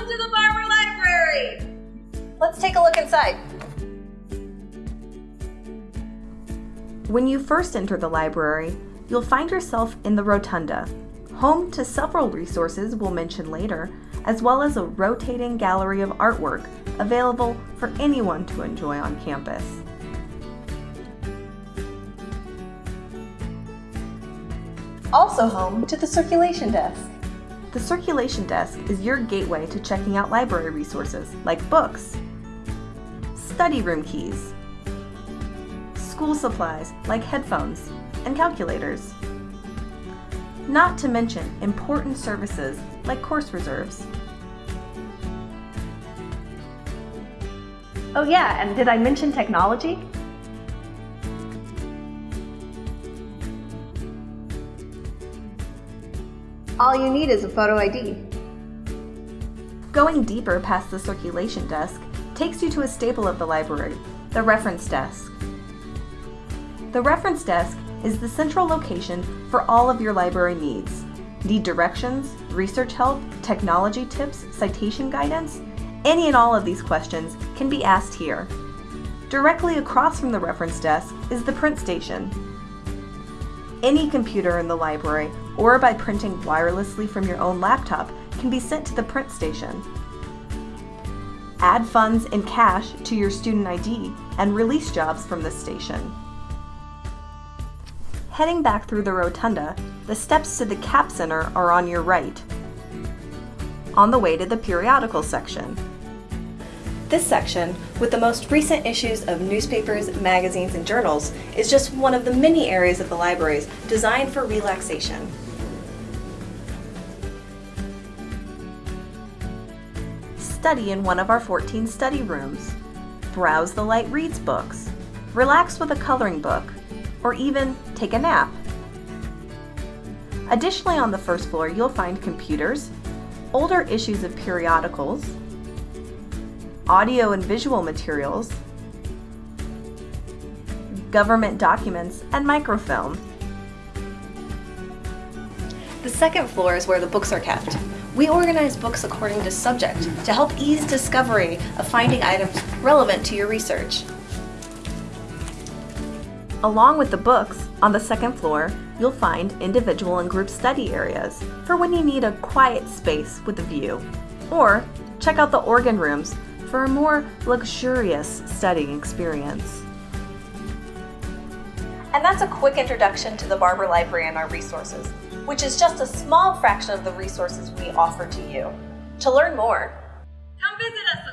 Welcome to the Barber Library! Let's take a look inside. When you first enter the library, you'll find yourself in the rotunda, home to several resources we'll mention later, as well as a rotating gallery of artwork available for anyone to enjoy on campus. Also home to the circulation desk. The circulation desk is your gateway to checking out library resources like books, study room keys, school supplies like headphones and calculators. Not to mention important services like course reserves. Oh yeah, and did I mention technology? All you need is a photo ID. Going deeper past the circulation desk takes you to a staple of the library, the reference desk. The reference desk is the central location for all of your library needs. Need directions, research help, technology tips, citation guidance? Any and all of these questions can be asked here. Directly across from the reference desk is the print station. Any computer in the library, or by printing wirelessly from your own laptop, can be sent to the print station. Add funds in cash to your student ID and release jobs from this station. Heading back through the rotunda, the steps to the CAP Center are on your right. On the way to the periodical section. This section, with the most recent issues of newspapers, magazines, and journals, is just one of the many areas of the libraries designed for relaxation. Study in one of our 14 study rooms. Browse the Light Reads books. Relax with a coloring book. Or even take a nap. Additionally, on the first floor, you'll find computers, older issues of periodicals, audio and visual materials, government documents, and microfilm. The second floor is where the books are kept. We organize books according to subject to help ease discovery of finding items relevant to your research. Along with the books, on the second floor, you'll find individual and group study areas for when you need a quiet space with a view. Or check out the organ rooms for a more luxurious studying experience. And that's a quick introduction to the Barber Library and our resources, which is just a small fraction of the resources we offer to you. To learn more, Come visit us